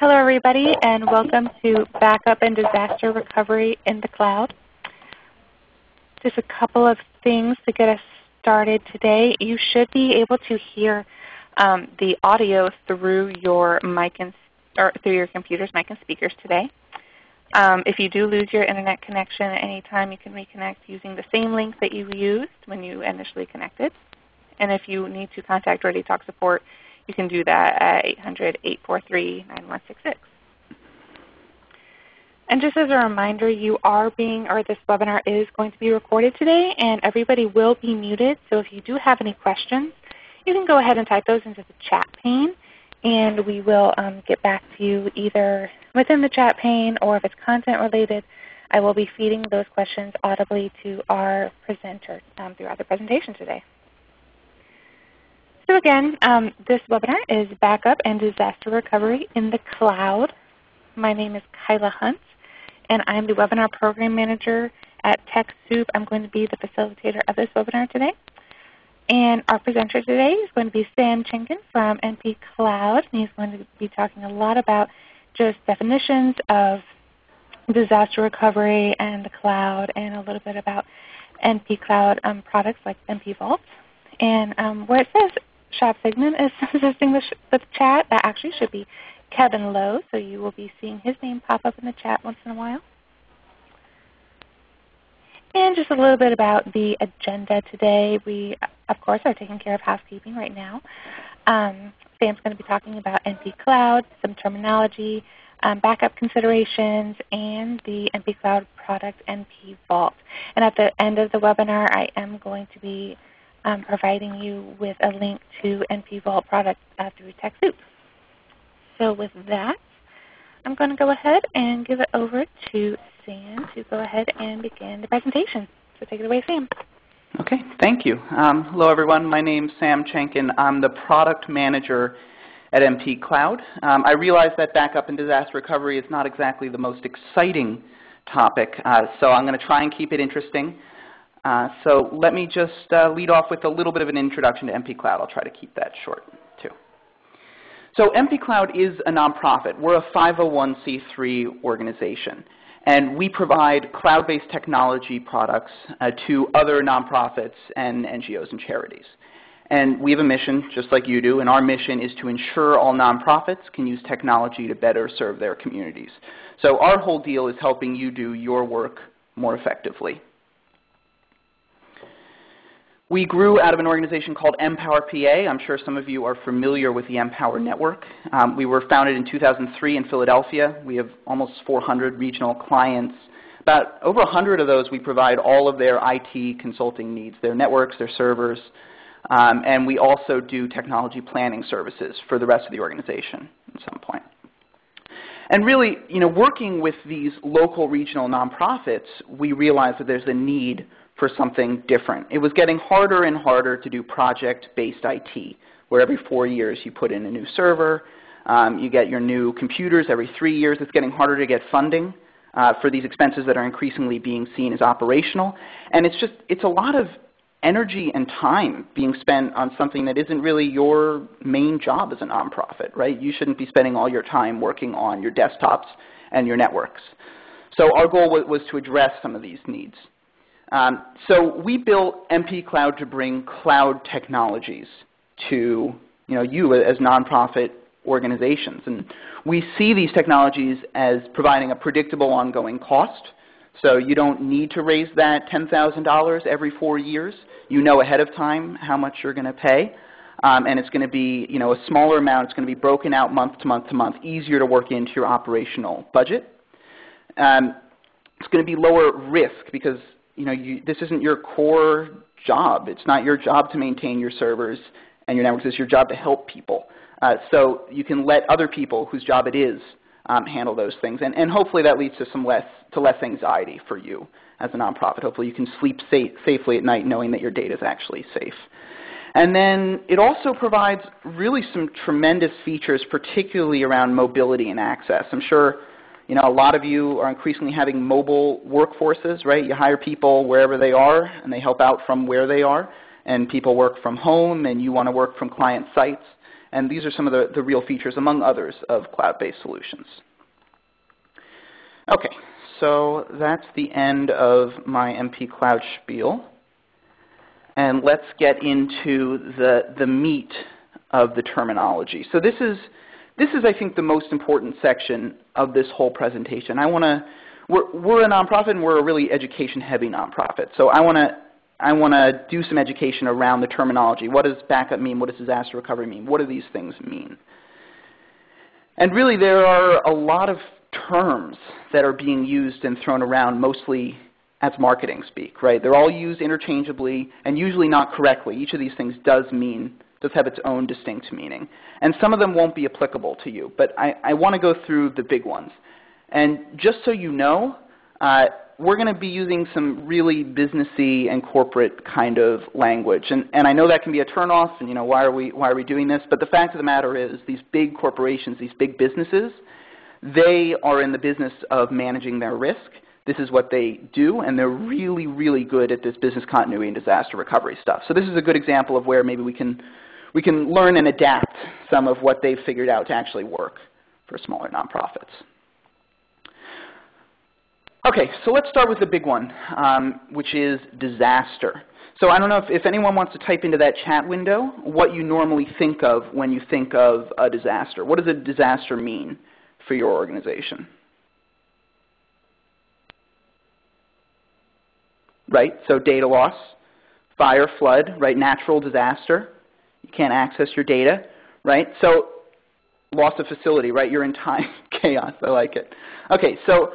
Hello everybody and welcome to Backup and Disaster Recovery in the Cloud. Just a couple of things to get us started today. You should be able to hear um, the audio through your mic and or through your computer's mic and speakers today. Um, if you do lose your Internet connection at any time, you can reconnect using the same link that you used when you initially connected. And if you need to contact ReadyTalk support, you can do that at 800-843-9166. And just as a reminder, you are being, or this webinar is going to be recorded today, and everybody will be muted. So if you do have any questions, you can go ahead and type those into the chat pane, and we will um, get back to you either within the chat pane or if it's content related, I will be feeding those questions audibly to our presenter um, throughout the presentation today. So again, um, this webinar is Backup and Disaster Recovery in the Cloud. My name is Kyla Hunt, and I'm the Webinar Program Manager at TechSoup. I'm going to be the facilitator of this webinar today. And our presenter today is going to be Sam Chenkin from NP Cloud. And he's going to be talking a lot about just definitions of disaster recovery and the cloud and a little bit about NP Cloud um, products like NP Vault. And um, where it says Shop Sigmund is assisting the, the chat. That actually should be Kevin Lowe, so you will be seeing his name pop up in the chat once in a while. And just a little bit about the agenda today. We, of course, are taking care of housekeeping right now. Um, Sam's going to be talking about NP Cloud, some terminology, um, backup considerations, and the NP Cloud product NP Vault. And at the end of the webinar, I am going to be um, providing you with a link to NP Vault products uh, through TechSoup. So with that, I'm going to go ahead and give it over to Sam to go ahead and begin the presentation. So take it away, Sam. Okay, thank you. Um, hello everyone. My name is Sam Chenkin. I'm the product manager at NP Cloud. Um, I realize that backup and disaster recovery is not exactly the most exciting topic, uh, so I'm going to try and keep it interesting. Uh, so let me just uh, lead off with a little bit of an introduction to NP Cloud. I'll try to keep that short too. So NP Cloud is a nonprofit. We're a 501c3 organization. And we provide cloud-based technology products uh, to other nonprofits and NGOs and charities. And we have a mission, just like you do, and our mission is to ensure all nonprofits can use technology to better serve their communities. So our whole deal is helping you do your work more effectively. We grew out of an organization called NPower PA. I'm sure some of you are familiar with the NPower Network. Um, we were founded in 2003 in Philadelphia. We have almost 400 regional clients. About over 100 of those we provide all of their IT consulting needs, their networks, their servers, um, and we also do technology planning services for the rest of the organization at some point. And really, you know, working with these local regional nonprofits, we realized that there's a need for something different. It was getting harder and harder to do project-based IT, where every four years you put in a new server, um, you get your new computers every three years. It's getting harder to get funding uh, for these expenses that are increasingly being seen as operational. And it's just, it's a lot of energy and time being spent on something that isn't really your main job as a nonprofit, right? You shouldn't be spending all your time working on your desktops and your networks. So our goal was to address some of these needs. Um, so we built NP Cloud to bring cloud technologies to you, know, you as nonprofit organizations. And we see these technologies as providing a predictable ongoing cost. So you don't need to raise that $10,000 every four years. You know ahead of time how much you're going to pay. Um, and it's going to be you know, a smaller amount. It's going to be broken out month to month to month, easier to work into your operational budget. Um, it's going to be lower risk because you know, you, this isn't your core job. It's not your job to maintain your servers and your networks. It's your job to help people. Uh, so you can let other people whose job it is um, handle those things. And, and hopefully that leads to some less, to less anxiety for you as a nonprofit. Hopefully you can sleep safe, safely at night knowing that your data is actually safe. And then it also provides really some tremendous features, particularly around mobility and access. I'm sure you know, a lot of you are increasingly having mobile workforces, right? You hire people wherever they are, and they help out from where they are. And people work from home, and you want to work from client sites. And these are some of the, the real features, among others, of cloud-based solutions. Okay, so that's the end of my NP Cloud spiel. And let's get into the, the meat of the terminology. So this is, this is, I think, the most important section of this whole presentation. I want to, we're, we're a nonprofit and we're a really education-heavy nonprofit. So I want to I want to do some education around the terminology. What does backup mean? What does disaster recovery mean? What do these things mean? And really, there are a lot of terms that are being used and thrown around mostly as marketing speak, right? They're all used interchangeably and usually not correctly. Each of these things does mean, does have its own distinct meaning. And some of them won't be applicable to you, but I, I want to go through the big ones. And just so you know, uh, we're going to be using some really businessy and corporate kind of language. And, and I know that can be a turnoff, and you know, why are, we, why are we doing this? But the fact of the matter is these big corporations, these big businesses, they are in the business of managing their risk. This is what they do, and they're really, really good at this business continuity and disaster recovery stuff. So this is a good example of where maybe we can, we can learn and adapt some of what they've figured out to actually work for smaller nonprofits. Okay, so let's start with the big one, um, which is disaster. So I don't know if, if, anyone wants to type into that chat window what you normally think of when you think of a disaster. What does a disaster mean for your organization? Right, so data loss, fire, flood, right, natural disaster. You can't access your data, right? So loss of facility, right? You're in time chaos. I like it. Okay, so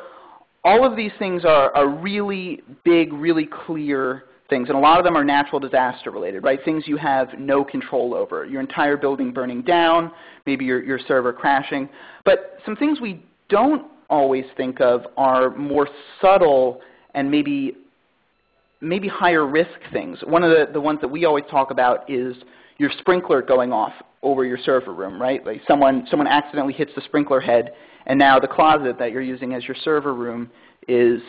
all of these things are, are really big, really clear things, and a lot of them are natural disaster related, right? Things you have no control over. Your entire building burning down, maybe your, your server crashing. But some things we don't always think of are more subtle and maybe maybe higher risk things. One of the, the ones that we always talk about is your sprinkler going off over your server room, right? Like someone, someone accidentally hits the sprinkler head and now the closet that you're using as your server room is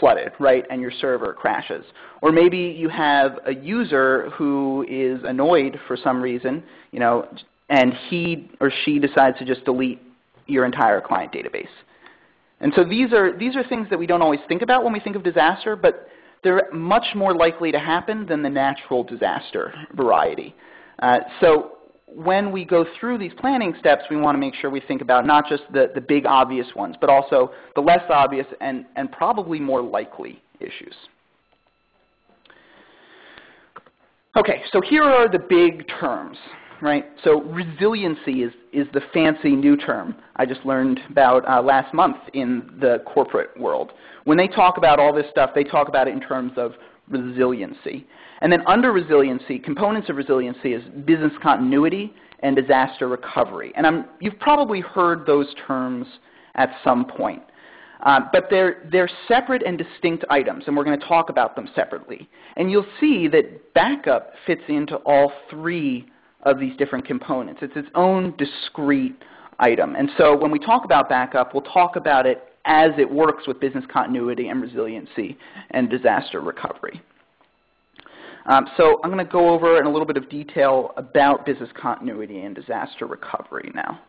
flooded, right, and your server crashes. Or maybe you have a user who is annoyed for some reason, you know, and he or she decides to just delete your entire client database. And so these are, these are things that we don't always think about when we think of disaster, but they're much more likely to happen than the natural disaster variety. Uh, so when we go through these planning steps, we want to make sure we think about not just the, the big obvious ones, but also the less obvious and, and probably more likely issues. Okay, so here are the big terms, right? So resiliency is, is the fancy new term I just learned about uh, last month in the corporate world. When they talk about all this stuff, they talk about it in terms of resiliency. And then under resiliency, components of resiliency is business continuity and disaster recovery. And I'm, you've probably heard those terms at some point. Uh, but they're, they're separate and distinct items, and we're going to talk about them separately. And you'll see that backup fits into all three of these different components. It's its own discrete item. And so when we talk about backup, we'll talk about it as it works with business continuity and resiliency and disaster recovery. Um, so I'm going to go over in a little bit of detail about business continuity and disaster recovery now.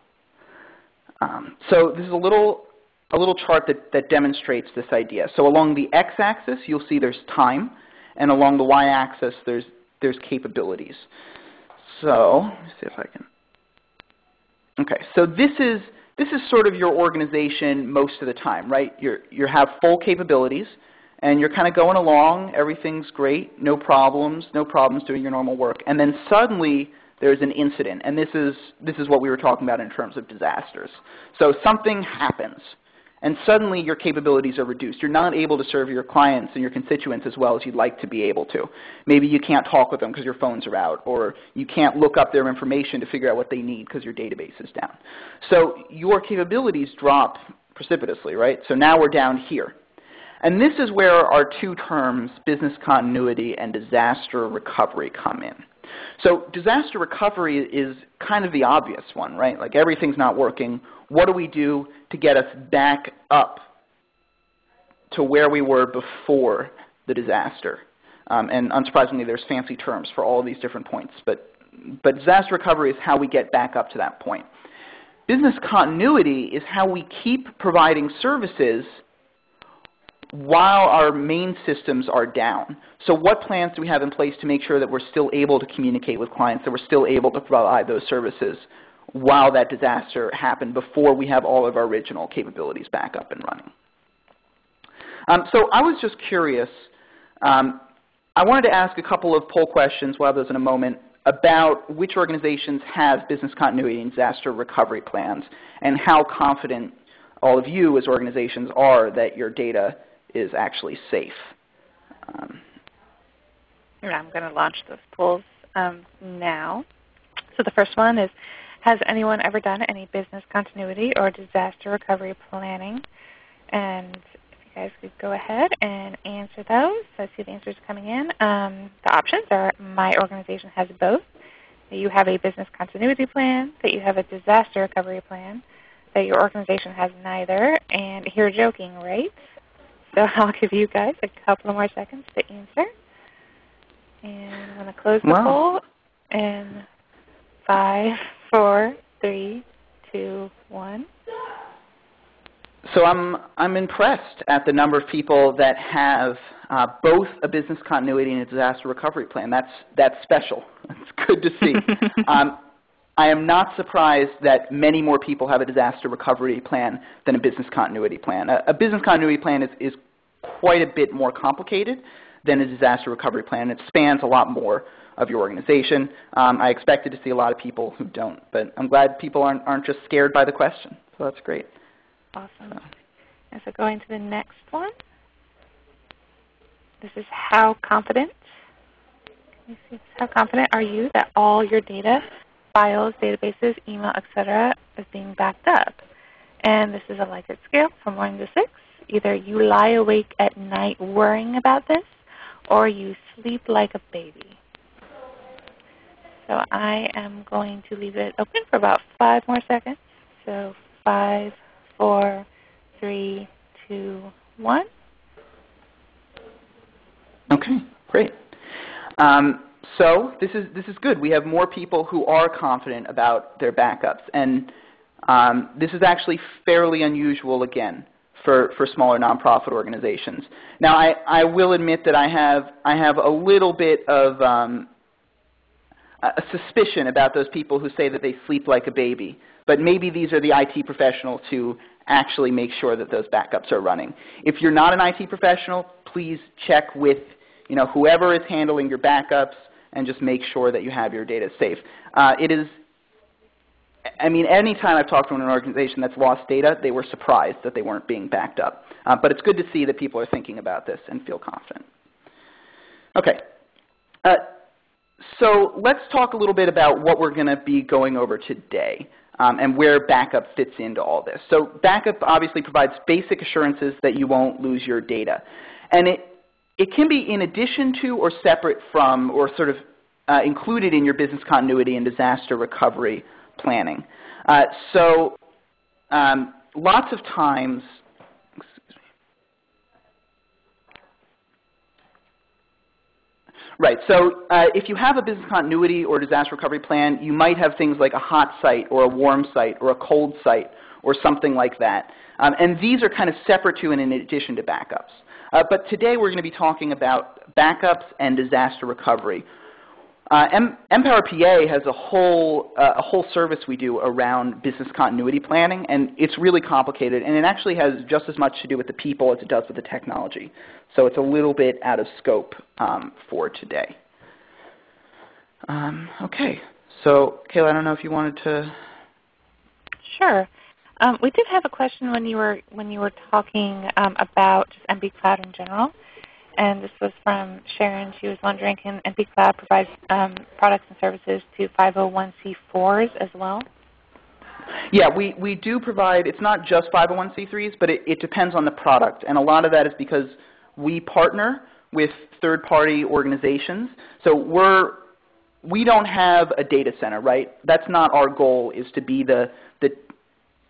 Um, so this is a little, a little chart that, that demonstrates this idea. So along the x-axis, you'll see there's time, and along the y-axis, there's, there's capabilities. So let me see if I can. Okay, so this is, this is sort of your organization most of the time, right? You're, you have full capabilities and you're kind of going along, everything's great, no problems, no problems doing your normal work. And then suddenly there's an incident, and this is, this is what we were talking about in terms of disasters. So something happens, and suddenly your capabilities are reduced. You're not able to serve your clients and your constituents as well as you'd like to be able to. Maybe you can't talk with them because your phones are out, or you can't look up their information to figure out what they need because your database is down. So your capabilities drop precipitously, right? So now we're down here. And this is where our two terms, business continuity and disaster recovery, come in. So disaster recovery is kind of the obvious one, right? Like everything's not working. What do we do to get us back up to where we were before the disaster? Um, and unsurprisingly, there's fancy terms for all these different points, but but disaster recovery is how we get back up to that point. Business continuity is how we keep providing services while our main systems are down. So what plans do we have in place to make sure that we're still able to communicate with clients, that we're still able to provide those services while that disaster happened before we have all of our original capabilities back up and running? Um, so I was just curious. Um, I wanted to ask a couple of poll questions. We'll have those in a moment about which organizations have business continuity and disaster recovery plans and how confident all of you as organizations are that your data is actually safe. Um, I'm going to launch those polls um, now. So the first one is, has anyone ever done any business continuity or disaster recovery planning? And if you guys could go ahead and answer those. I see the answers coming in. Um, the options are my organization has both, that you have a business continuity plan, that you have a disaster recovery plan, that your organization has neither, and you're joking, right? So I'll give you guys a couple more seconds to answer. And I'm going to close the wow. poll in five, four, three, two, one. So I'm, I'm impressed at the number of people that have uh, both a business continuity and a disaster recovery plan. That's, that's special. It's good to see. um, I am not surprised that many more people have a disaster recovery plan than a business continuity plan. A, a business continuity plan is, is quite a bit more complicated than a disaster recovery plan. It spans a lot more of your organization. Um, I expected to see a lot of people who don't, but I'm glad people aren't, aren't just scared by the question. So that's great. Awesome. So. And so going to the next one. This is how confident, how confident are you that all your data files, databases, email, etc., is being backed up. And this is a Likert scale from 1 to 6. Either you lie awake at night worrying about this, or you sleep like a baby. So I am going to leave it open for about five more seconds. So five, four, three, two, one. Okay, great. Um, so this is, this is good. We have more people who are confident about their backups. And um, this is actually fairly unusual again for, for smaller nonprofit organizations. Now I, I will admit that I have, I have a little bit of um, a suspicion about those people who say that they sleep like a baby. But maybe these are the IT professionals who actually make sure that those backups are running. If you're not an IT professional, please check with you know, whoever is handling your backups, and just make sure that you have your data safe. Uh, it is, I mean, anytime I've talked to an organization that's lost data, they were surprised that they weren't being backed up. Uh, but it's good to see that people are thinking about this and feel confident. Okay. Uh, so let's talk a little bit about what we're going to be going over today. Um, and where backup fits into all this. So backup obviously provides basic assurances that you won't lose your data. And it, it can be in addition to or separate from or sort of uh, included in your business continuity and disaster recovery planning. Uh, so um, lots of times, Right. So uh, if you have a business continuity or disaster recovery plan, you might have things like a hot site or a warm site or a cold site or something like that. Um, and these are kind of separate to and in addition to backups. Uh, but today we're going to be talking about backups and disaster recovery. Uh, NPower PA has a whole, uh, a whole service we do around business continuity planning, and it's really complicated, and it actually has just as much to do with the people as it does with the technology. So it's a little bit out of scope um, for today. Um, okay, so Kayla, I don't know if you wanted to. Sure. Um, we did have a question when you were when you were talking um, about just NP Cloud in general, and this was from Sharon. She was wondering, can NP Cloud provide um, products and services to 501c4s as well? Yeah, we, we do provide, it's not just 501c3s, but it, it depends on the product. And a lot of that is because we partner with third-party organizations. So we're, we don't have a data center, right? That's not our goal is to be the, the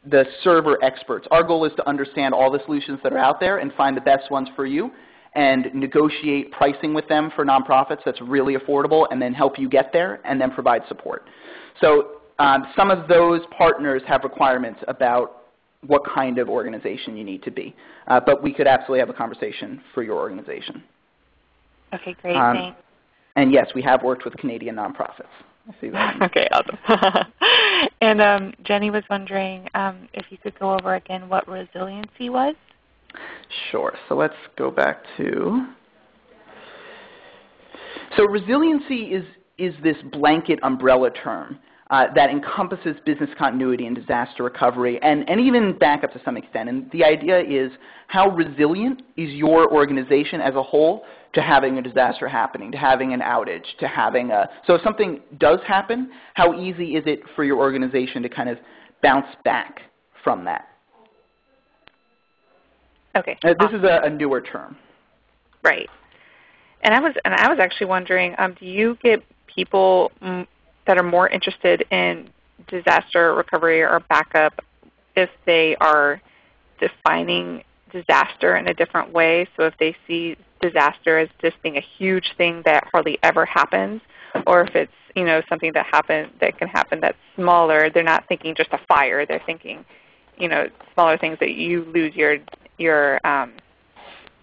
the server experts. Our goal is to understand all the solutions that are out there and find the best ones for you. And negotiate pricing with them for nonprofits that's really affordable and then help you get there and then provide support. So um, some of those partners have requirements about what kind of organization you need to be. Uh, but we could absolutely have a conversation for your organization. Okay, great. Um, Thanks. And yes, we have worked with Canadian nonprofits. See that. okay, awesome. and um, Jenny was wondering um, if you could go over again what resiliency was. Sure. So let's go back to. So resiliency is is this blanket umbrella term uh, that encompasses business continuity and disaster recovery, and, and even backup to some extent. And the idea is how resilient is your organization as a whole to having a disaster happening, to having an outage, to having a – so if something does happen, how easy is it for your organization to kind of bounce back from that? Okay. Uh, this awesome. is a, a, newer term. Right. And I was and I was actually wondering, um, do you get people that are more interested in disaster recovery or backup if they are defining disaster in a different way. So if they see disaster as just being a huge thing that hardly ever happens, or if it's you know something that happen that can happen that's smaller, they're not thinking just a fire. They're thinking you know smaller things that you lose your your um,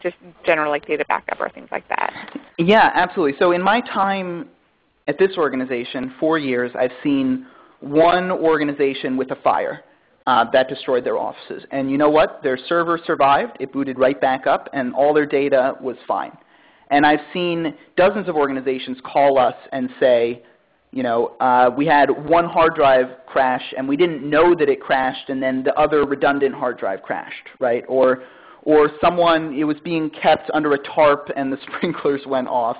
just general like data backup or things like that. Yeah, absolutely. So in my time at this organization, four years, I've seen one organization with a fire uh, that destroyed their offices. And you know what? Their server survived. It booted right back up, and all their data was fine. And I've seen dozens of organizations call us and say, you know, uh, we had one hard drive crash, and we didn't know that it crashed, and then the other redundant hard drive crashed, right? Or, or someone, it was being kept under a tarp, and the sprinklers went off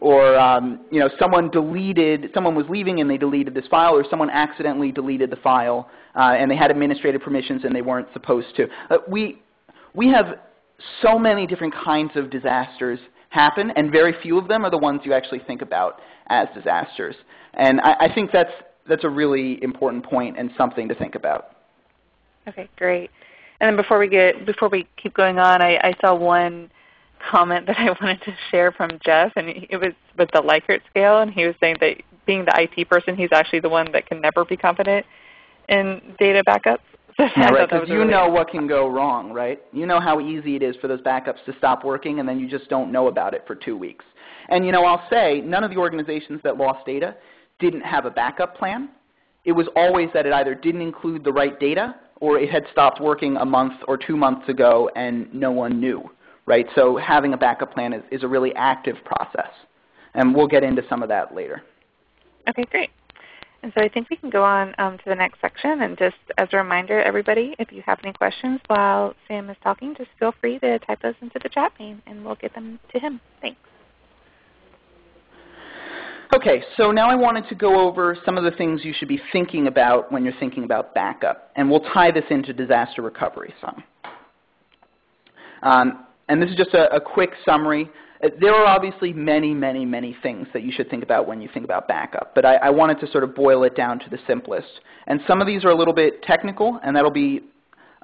or um, you know, someone deleted, someone was leaving and they deleted this file, or someone accidentally deleted the file uh, and they had administrative permissions and they weren't supposed to. Uh, we, we have so many different kinds of disasters happen, and very few of them are the ones you actually think about as disasters. And I, I think that's, that's a really important point and something to think about. Okay, great. And then before we get before we keep going on, I, I saw one comment that I wanted to share from Jeff, and it was with the Likert scale, and he was saying that being the IT person, he's actually the one that can never be confident in data backups. Yeah, right, because you really know what can go wrong, right? You know how easy it is for those backups to stop working, and then you just don't know about it for two weeks. And you know, I'll say none of the organizations that lost data didn't have a backup plan. It was always that it either didn't include the right data or it had stopped working a month or two months ago and no one knew right? So having a backup plan is, is a really active process. And we'll get into some of that later. Okay, great. And so I think we can go on um, to the next section. And just as a reminder, everybody, if you have any questions while Sam is talking, just feel free to type those into the chat pane, and we'll get them to him. Thanks. Okay, so now I wanted to go over some of the things you should be thinking about when you're thinking about backup. And we'll tie this into disaster recovery some. Um, and this is just a, a quick summary. Uh, there are obviously many, many, many things that you should think about when you think about backup, but I, I, wanted to sort of boil it down to the simplest. And some of these are a little bit technical, and that'll be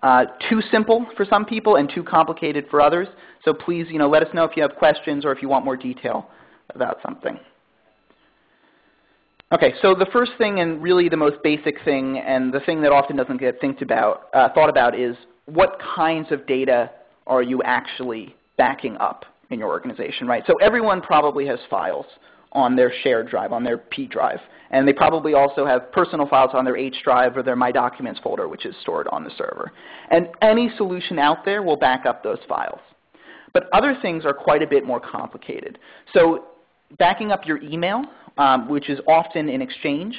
uh, too simple for some people and too complicated for others. So please, you know, let us know if you have questions or if you want more detail about something. Okay, so the first thing and really the most basic thing and the thing that often doesn't get about, uh, thought about is what kinds of data are you actually backing up in your organization, right? So everyone probably has files on their shared drive, on their P drive. And they probably also have personal files on their H drive or their My Documents folder, which is stored on the server. And any solution out there will back up those files. But other things are quite a bit more complicated. So backing up your email, um, which is often in Exchange,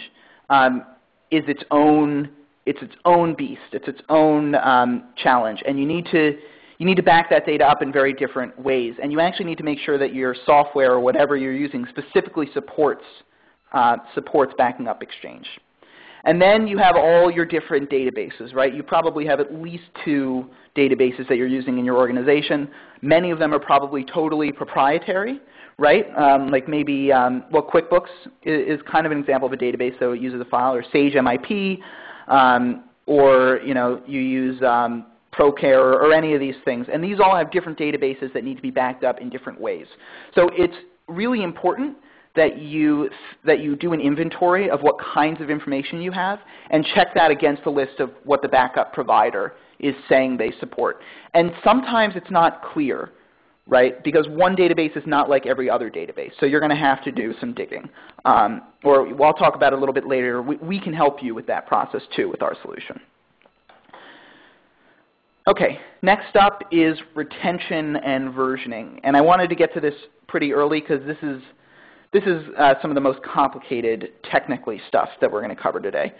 um, is its own, it's its own beast. It's its own um, challenge. And you need to you need to back that data up in very different ways. And you actually need to make sure that your software or whatever you're using specifically supports, uh, supports backing up Exchange. And then you have all your different databases, right? You probably have at least two databases that you're using in your organization. Many of them are probably totally proprietary, right? Um, like maybe, um, well, QuickBooks is, is, kind of an example of a database, so it uses a file, or Sage MIP, um, or you know, you use um, ProCare, or, or any of these things. And these all have different databases that need to be backed up in different ways. So it's really important that you, that you do an inventory of what kinds of information you have and check that against the list of what the backup provider is saying they support. And sometimes it's not clear, right, because one database is not like every other database. So you're going to have to do some digging. Um, or I'll talk about it a little bit later. We, we can help you with that process too with our solution. Okay, next up is retention and versioning. And I wanted to get to this pretty early because this is this is uh, some of the most complicated technically stuff that we're going to cover today.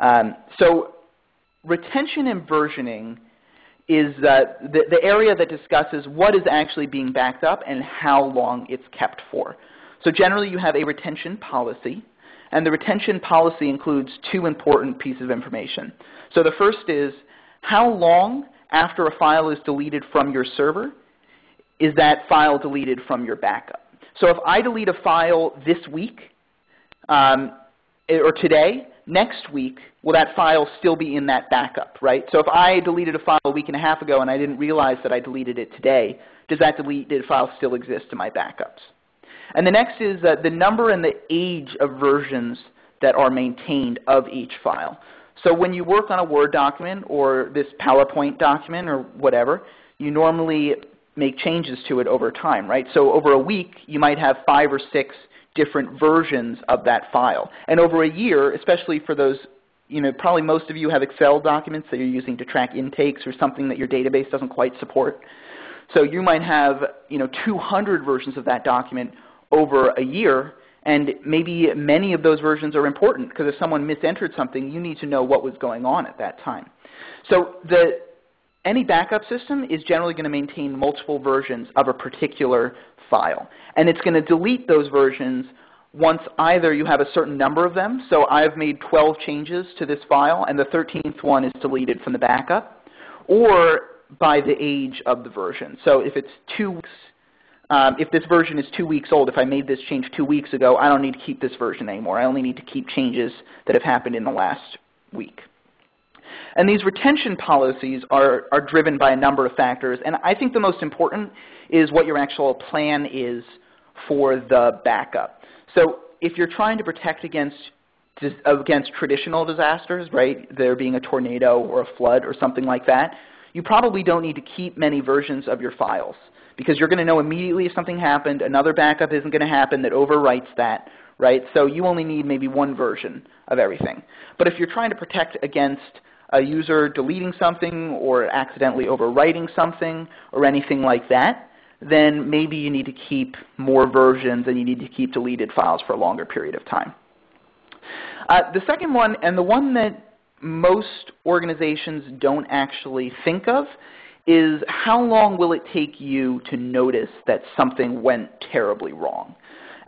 Um, so retention and versioning is uh, the, the area that discusses what is actually being backed up and how long it's kept for. So generally you have a retention policy, and the retention policy includes two important pieces of information. So the first is how long after a file is deleted from your server is that file deleted from your backup. So if I delete a file this week um, or today, next week, will that file still be in that backup, right? So if I deleted a file a week and a half ago and I didn't realize that I deleted it today, does that deleted file still exist in my backups? And the next is uh, the number and the age of versions that are maintained of each file. So when you work on a Word document or this PowerPoint document or whatever, you normally make changes to it over time, right? So over a week, you might have five or six different versions of that file. And over a year, especially for those, you know, probably most of you have Excel documents that you're using to track intakes or something that your database doesn't quite support. So you might have, you know, 200 versions of that document over a year, and maybe many of those versions are important because if someone misentered something, you need to know what was going on at that time. So the, any backup system is generally going to maintain multiple versions of a particular file. And it's going to delete those versions once either you have a certain number of them, so I've made 12 changes to this file and the 13th one is deleted from the backup, or by the age of the version. So if it's two weeks, um, if this version is two weeks old, if I made this change two weeks ago, I don't need to keep this version anymore. I only need to keep changes that have happened in the last week. And these retention policies are, are driven by a number of factors. And I think the most important is what your actual plan is for the backup. So if you're trying to protect against against traditional disasters, right, there being a tornado or a flood or something like that, you probably don't need to keep many versions of your files because you're going to know immediately if something happened, another backup isn't going to happen that overwrites that, right? So you only need maybe one version of everything. But if you're trying to protect against a user deleting something or accidentally overwriting something or anything like that, then maybe you need to keep more versions and you need to keep deleted files for a longer period of time. Uh, the second one, and the one that most organizations don't actually think of, is how long will it take you to notice that something went terribly wrong?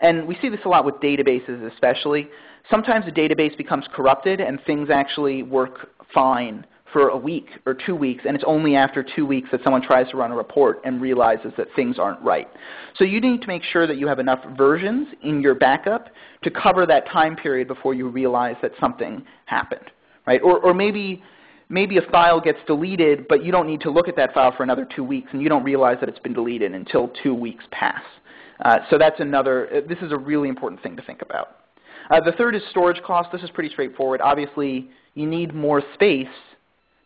And we see this a lot with databases especially. Sometimes a database becomes corrupted and things actually work fine for a week or two weeks, and it's only after two weeks that someone tries to run a report and realizes that things aren't right. So you need to make sure that you have enough versions in your backup to cover that time period before you realize that something happened. Right? Or, or maybe, maybe a file gets deleted, but you don't need to look at that file for another two weeks, and you don't realize that it's been deleted until two weeks pass. Uh, so that's another, uh, this is a really important thing to think about. Uh, the third is storage cost. This is pretty straightforward. Obviously, you need more space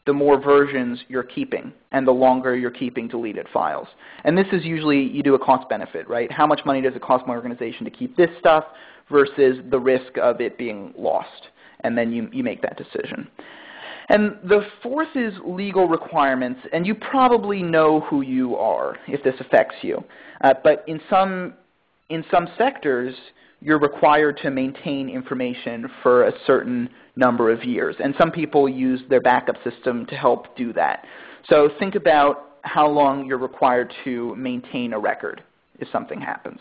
the more versions you're keeping and the longer you're keeping deleted files. And this is usually, you do a cost benefit, right? How much money does it cost my organization to keep this stuff versus the risk of it being lost? And then you, you make that decision. And the fourth is legal requirements, and you probably know who you are if this affects you. Uh, but in some, in some sectors, you're required to maintain information for a certain number of years. And some people use their backup system to help do that. So think about how long you're required to maintain a record if something happens.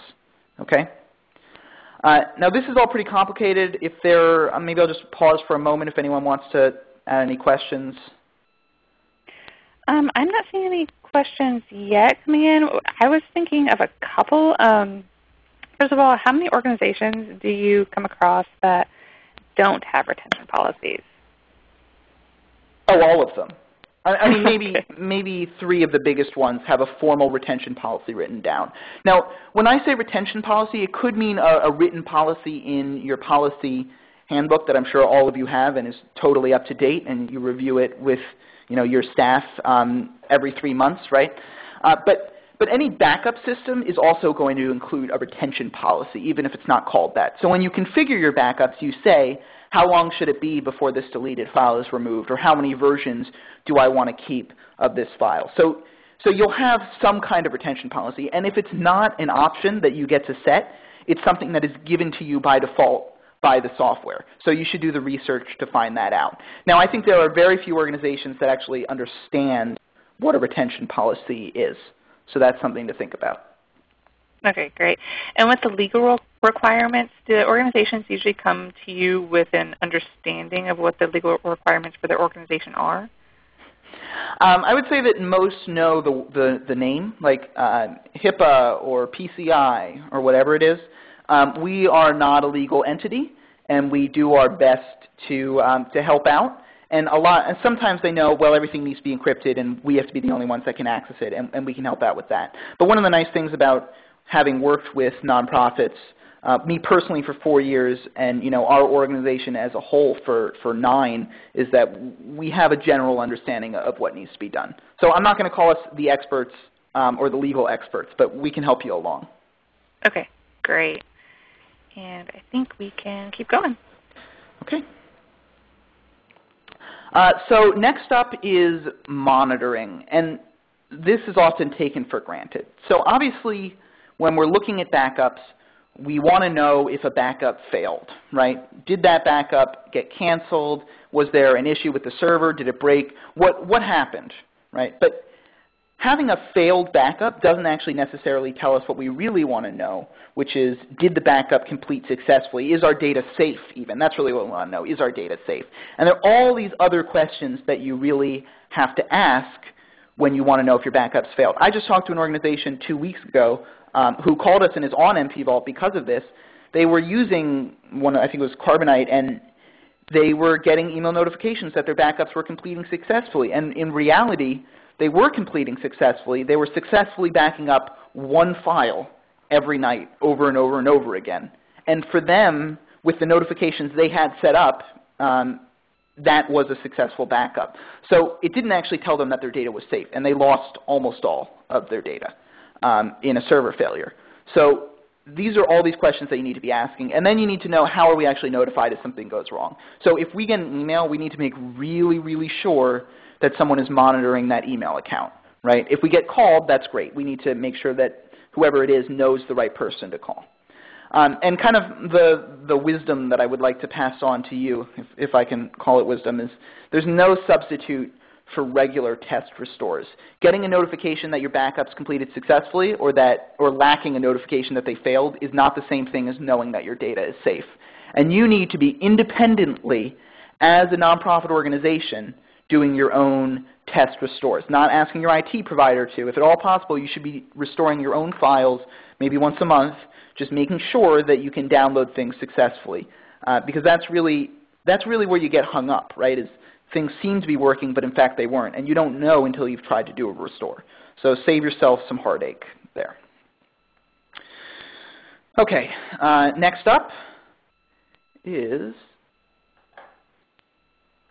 Okay? Uh, now this is all pretty complicated. If there, uh, maybe I'll just pause for a moment if anyone wants to any questions. Um, I'm not seeing any questions yet coming in. I was thinking of a couple. Um, First of all, how many organizations do you come across that don't have retention policies? Oh, all of them. I, I mean, maybe maybe three of the biggest ones have a formal retention policy written down. Now, when I say retention policy, it could mean a, a written policy in your policy handbook that I'm sure all of you have and is totally up to date, and you review it with you know your staff um, every three months, right? Uh, but but any backup system is also going to include a retention policy, even if it's not called that. So when you configure your backups, you say, how long should it be before this deleted file is removed, or how many versions do I want to keep of this file? So, so you'll have some kind of retention policy, and if it's not an option that you get to set, it's something that is given to you by default by the software. So you should do the research to find that out. Now, I think there are very few organizations that actually understand what a retention policy is. So that's something to think about. Okay, great. And with the legal requirements, do organizations usually come to you with an understanding of what the legal requirements for their organization are? Um, I would say that most know the, the, the name, like uh, HIPAA or PCI or whatever it is. Um, we are not a legal entity, and we do our best to, um, to help out. And a lot, and sometimes they know, well, everything needs to be encrypted, and we have to be the only ones that can access it, and, and we can help out with that. But one of the nice things about having worked with nonprofits, uh, me personally for four years, and you know our organization as a whole for for nine, is that we have a general understanding of what needs to be done. So I'm not going to call us the experts um, or the legal experts, but we can help you along. Okay, great. And I think we can keep going. Okay. Uh, so next up is monitoring, and this is often taken for granted. So obviously, when we're looking at backups, we want to know if a backup failed, right? Did that backup get canceled? Was there an issue with the server? Did it break? What, what happened, right? But having a failed backup doesn't actually necessarily tell us what we really want to know, which is did the backup complete successfully? Is our data safe even? That's really what we want to know. Is our data safe? And there are all these other questions that you really have to ask when you want to know if your backup's failed. I just talked to an organization two weeks ago um, who called us and is on NP Vault because of this. They were using one, I think it was Carbonite, and they were getting email notifications that their backups were completing successfully. And in reality, they were completing successfully. They were successfully backing up one file every night over and over and over again. And for them, with the notifications they had set up, um, that was a successful backup. So it didn't actually tell them that their data was safe, and they lost almost all of their data um, in a server failure. So these are all these questions that you need to be asking. And then you need to know how are we actually notified if something goes wrong. So if we get an email, we need to make really, really sure that someone is monitoring that email account. Right? If we get called, that's great. We need to make sure that whoever it is knows the right person to call. Um, and kind of the, the wisdom that I would like to pass on to you, if, if I can call it wisdom, is there's no substitute for regular test restores. Getting a notification that your backup's completed successfully or, that, or lacking a notification that they failed is not the same thing as knowing that your data is safe. And you need to be independently, as a nonprofit organization, doing your own test restores, not asking your IT provider to. If at all possible, you should be restoring your own files maybe once a month, just making sure that you can download things successfully. Uh, because that's really, that's really where you get hung up, right, is things seem to be working, but in fact they weren't. And you don't know until you've tried to do a restore. So save yourself some heartache there. Okay, uh, next up is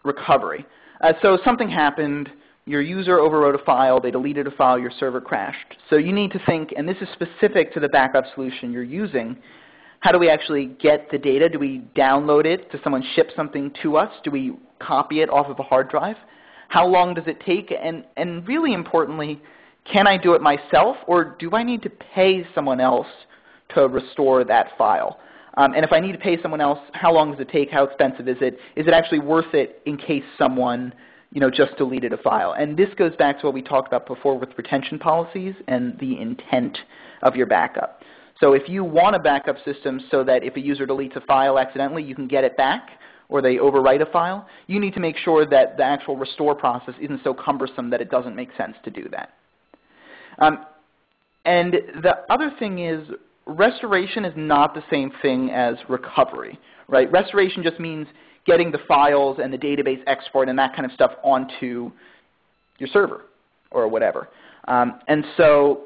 recovery. Uh, so something happened, your user overwrote a file, they deleted a file, your server crashed. So you need to think, and this is specific to the backup solution you're using, how do we actually get the data? Do we download it? Does someone ship something to us? Do we copy it off of a hard drive? How long does it take? And, and really importantly, can I do it myself or do I need to pay someone else to restore that file? Um, and if I need to pay someone else, how long does it take? How expensive is it? Is it actually worth it in case someone you know, just deleted a file? And this goes back to what we talked about before with retention policies and the intent of your backup. So if you want a backup system so that if a user deletes a file accidentally, you can get it back, or they overwrite a file, you need to make sure that the actual restore process isn't so cumbersome that it doesn't make sense to do that. Um, and the other thing is restoration is not the same thing as recovery. Right? Restoration just means getting the files and the database export and that kind of stuff onto your server or whatever. Um, and so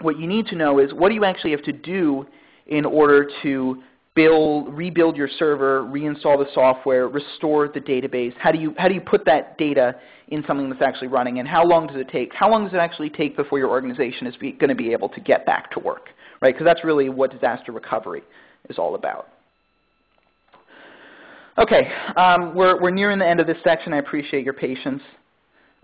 what you need to know is what do you actually have to do in order to build, rebuild your server, reinstall the software, restore the database? How do you how do you put that data in something that's actually running, and how long does it take? How long does it actually take before your organization is going to be able to get back to work? Right, because that's really what disaster recovery is all about. Okay, um, we're we're nearing the end of this section. I appreciate your patience.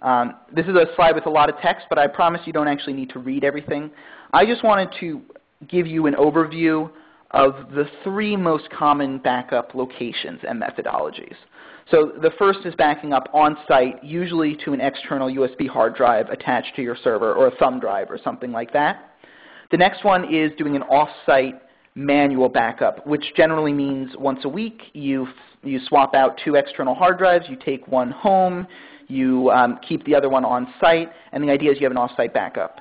Um, this is a slide with a lot of text, but I promise you don't actually need to read everything. I just wanted to give you an overview of the three most common backup locations and methodologies. So the first is backing up on-site, usually to an external USB hard drive attached to your server or a thumb drive or something like that. The next one is doing an off-site manual backup, which generally means once a week you, you swap out two external hard drives, you take one home, you um, keep the other one on site, and the idea is you have an off-site backup.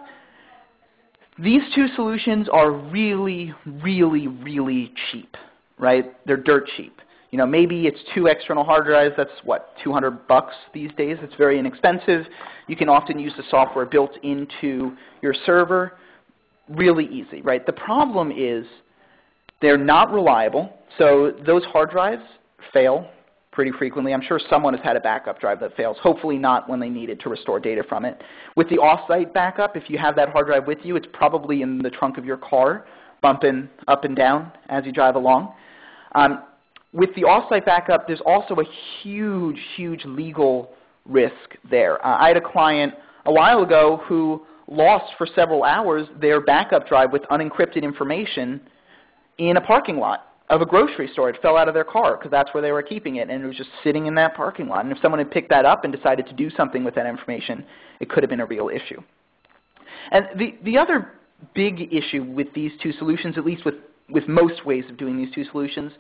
These two solutions are really, really, really cheap, right? They're dirt cheap. You know, maybe it's two external hard drives. That's what 200 bucks these days. It's very inexpensive. You can often use the software built into your server. Really easy, right? The problem is they're not reliable. So those hard drives fail pretty frequently. I'm sure someone has had a backup drive that fails, hopefully not when they need it to restore data from it. With the off-site backup, if you have that hard drive with you, it's probably in the trunk of your car, bumping up and down as you drive along. Um, with the off-site backup, there's also a huge, huge legal risk there. Uh, I had a client a while ago who lost for several hours their backup drive with unencrypted information in a parking lot of a grocery store. It fell out of their car because that's where they were keeping it, and it was just sitting in that parking lot. And if someone had picked that up and decided to do something with that information, it could have been a real issue. And the, the other big issue with these two solutions, at least with, with most ways of doing these two solutions,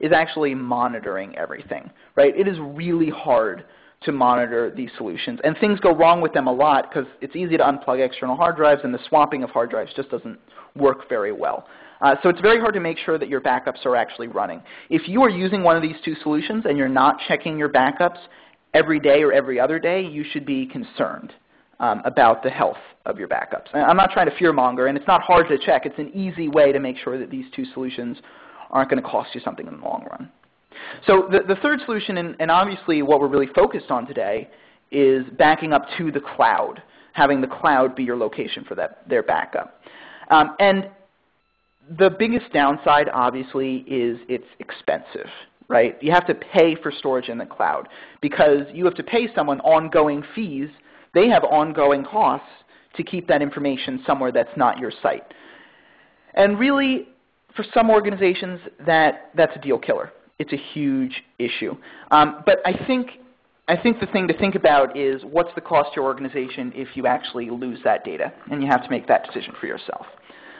is actually monitoring everything. Right? It is really hard to monitor these solutions. And things go wrong with them a lot because it's easy to unplug external hard drives and the swapping of hard drives just doesn't work very well. Uh, so it's very hard to make sure that your backups are actually running. If you are using one of these two solutions and you're not checking your backups every day or every other day, you should be concerned um, about the health of your backups. And I'm not trying to fearmonger, and it's not hard to check. It's an easy way to make sure that these two solutions aren't going to cost you something in the long run. So the, the third solution, and, and obviously what we're really focused on today, is backing up to the cloud, having the cloud be your location for that, their backup. Um, and the biggest downside, obviously, is it's expensive, right? You have to pay for storage in the cloud because you have to pay someone ongoing fees. They have ongoing costs to keep that information somewhere that's not your site. And really, for some organizations, that, that's a deal killer. It's a huge issue. Um, but I think, I think the thing to think about is what's the cost to your organization if you actually lose that data, and you have to make that decision for yourself.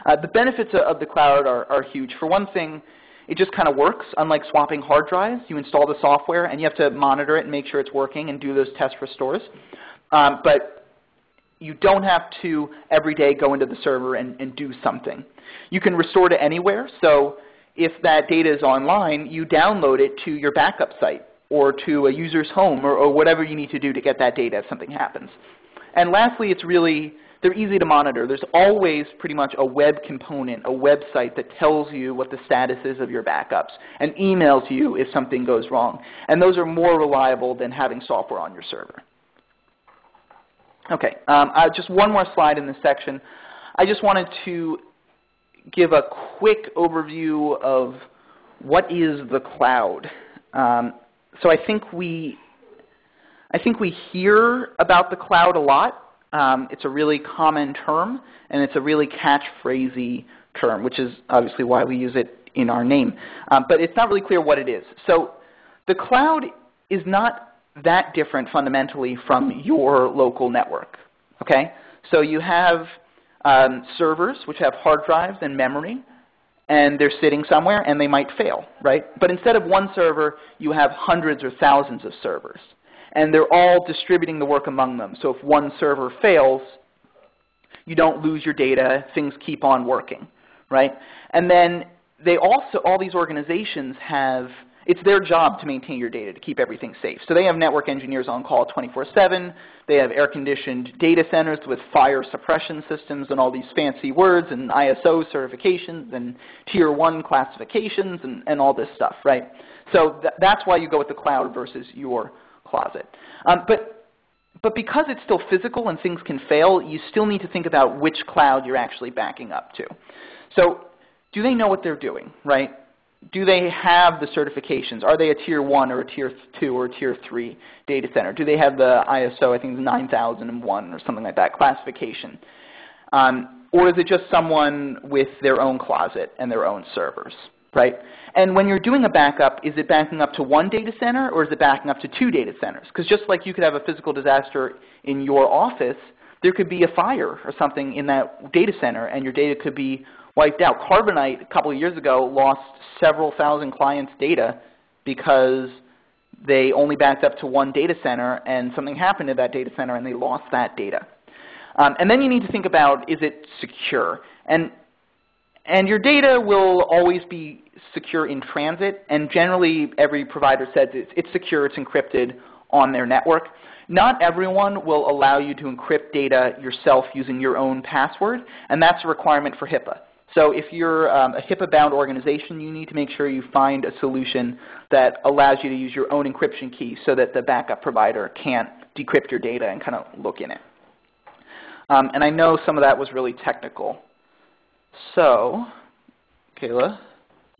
Uh, the benefits of the cloud are, are huge. For one thing, it just kind of works. Unlike swapping hard drives, you install the software and you have to monitor it and make sure it's working and do those test restores. Um, but you don't have to every day go into the server and, and do something. You can restore to anywhere. So if that data is online, you download it to your backup site or to a user's home or, or whatever you need to do to get that data if something happens. And lastly, it's really they're easy to monitor. There's always pretty much a web component, a website that tells you what the status is of your backups and emails you if something goes wrong. And those are more reliable than having software on your server. Okay, um, uh, just one more slide in this section. I just wanted to give a quick overview of what is the cloud. Um, so I think we I think we hear about the cloud a lot, um, it's a really common term, and it's a really catchphrasy term, which is obviously why we use it in our name. Um, but it's not really clear what it is. So the cloud is not that different fundamentally from your local network. Okay? So you have um, servers which have hard drives and memory, and they're sitting somewhere and they might fail, right? But instead of one server, you have hundreds or thousands of servers and they're all distributing the work among them. So if one server fails, you don't lose your data. Things keep on working, right? And then they also, all these organizations have it's their job to maintain your data, to keep everything safe. So they have network engineers on call 24-7. They have air-conditioned data centers with fire suppression systems and all these fancy words and ISO certifications and Tier 1 classifications and, and all this stuff, right? So th that's why you go with the cloud versus your closet. Um, but, but because it's still physical and things can fail, you still need to think about which cloud you're actually backing up to. So do they know what they're doing, right? Do they have the certifications? Are they a tier one or a tier two or a tier three data center? Do they have the ISO, I think it's 9001 or something like that, classification? Um, or is it just someone with their own closet and their own servers, right? And when you're doing a backup, is it backing up to one data center or is it backing up to two data centers? Because just like you could have a physical disaster in your office, there could be a fire or something in that data center and your data could be wiped out. Carbonite, a couple of years ago, lost several thousand clients' data because they only backed up to one data center and something happened to that data center and they lost that data. Um, and then you need to think about, is it secure? And, and your data will always be secure in transit, and generally every provider says it's, it's secure, it's encrypted on their network. Not everyone will allow you to encrypt data yourself using your own password, and that's a requirement for HIPAA. So if you're um, a HIPAA-bound organization, you need to make sure you find a solution that allows you to use your own encryption key so that the backup provider can't decrypt your data and kind of look in it. Um, and I know some of that was really technical. So, Kayla?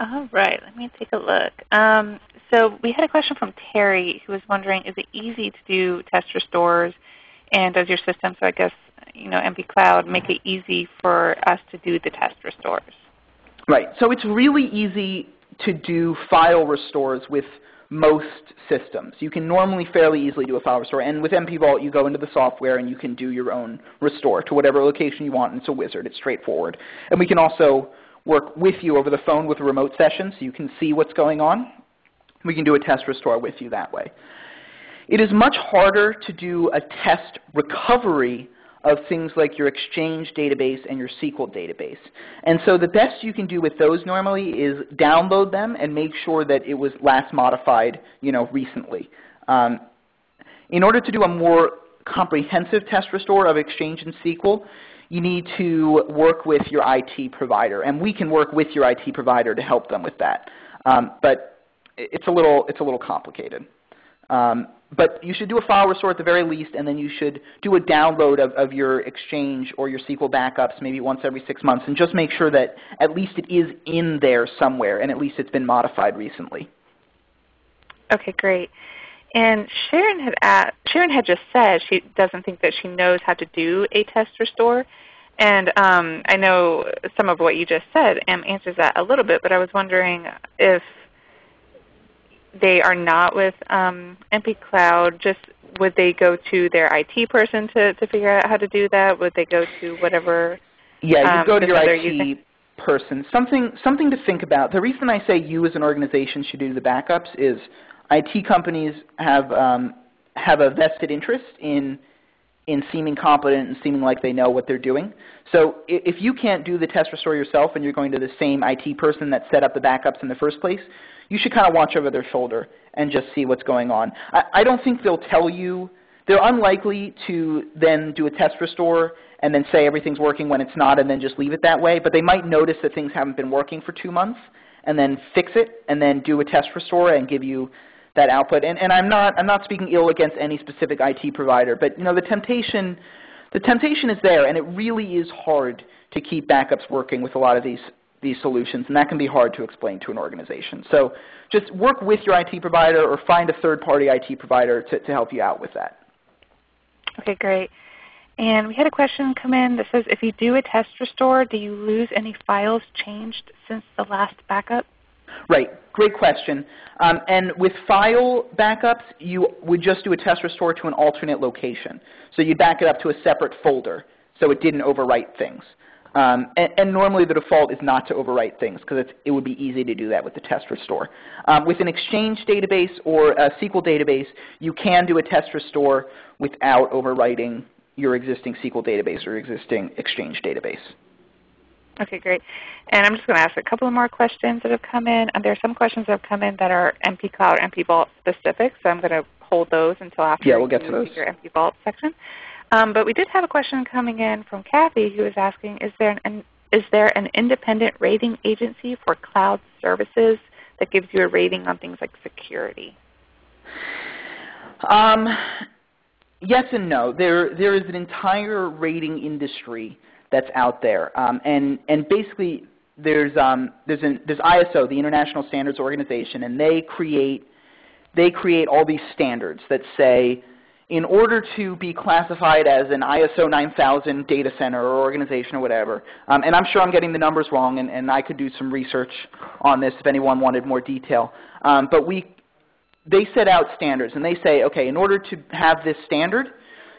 All right, let me take a look. Um, so we had a question from Terry who was wondering, is it easy to do test restores? And does your system, so I guess you know, NP Cloud make it easy for us to do the test restores? Right. So it's really easy to do file restores with most systems. You can normally fairly easily do a file restore. And with NP Vault, you go into the software and you can do your own restore to whatever location you want. And it's a wizard. It's straightforward. And we can also work with you over the phone with a remote session so you can see what's going on. We can do a test restore with you that way. It is much harder to do a test recovery of things like your Exchange database and your SQL database. And so the best you can do with those normally is download them and make sure that it was last modified you know, recently. Um, in order to do a more comprehensive test restore of Exchange and SQL, you need to work with your IT provider. And we can work with your IT provider to help them with that. Um, but it's a little, it's a little complicated. Um, but you should do a file restore at the very least, and then you should do a download of, of your Exchange or your SQL backups maybe once every six months, and just make sure that at least it is in there somewhere, and at least it's been modified recently. Okay, great. And Sharon had asked, Sharon had just said she doesn't think that she knows how to do a test restore. And um, I know some of what you just said answers that a little bit, but I was wondering if they are not with um, NP Cloud, just would they go to their IT person to, to figure out how to do that? Would they go to whatever? Yeah, you um, go to your IT using? person. Something, something to think about. The reason I say you as an organization should do the backups is IT companies have, um, have a vested interest in in seeming competent and seeming like they know what they're doing. So if you can't do the test restore yourself and you're going to the same IT person that set up the backups in the first place, you should kind of watch over their shoulder and just see what's going on. I, I don't think they'll tell you. They're unlikely to then do a test restore and then say everything's working when it's not and then just leave it that way. But they might notice that things haven't been working for two months and then fix it and then do a test restore and give you that output. And, and I'm, not, I'm not speaking ill against any specific IT provider, but you know, the, temptation, the temptation is there, and it really is hard to keep backups working with a lot of these, these solutions, and that can be hard to explain to an organization. So just work with your IT provider or find a third-party IT provider to, to help you out with that. Okay, great. And we had a question come in that says, if you do a test restore, do you lose any files changed since the last backup? Right. Great question. Um, and with file backups, you would just do a test restore to an alternate location. So you back it up to a separate folder so it didn't overwrite things. Um, and, and, normally the default is not to overwrite things because it would be easy to do that with the test restore. Um, with an Exchange database or a SQL database, you can do a test restore without overwriting your existing SQL database or existing Exchange database. Okay, great. And I'm just going to ask a couple of more questions that have come in. And there are some questions that have come in that are NP Cloud, NP Vault specific, so I'm going to hold those until after yeah, we'll get to those. your NP Vault section. Um, but we did have a question coming in from Kathy who was asking, is there an, is there an independent rating agency for cloud services that gives you a rating on things like security? Um, yes and no. There, there is an entire rating industry that's out there, um, and and basically there's um, there's, an, there's ISO, the International Standards Organization, and they create they create all these standards that say in order to be classified as an ISO 9000 data center or organization or whatever, um, and I'm sure I'm getting the numbers wrong, and, and, I could do some research on this if anyone wanted more detail, um, but we, they set out standards, and they say, okay, in order to have this standard,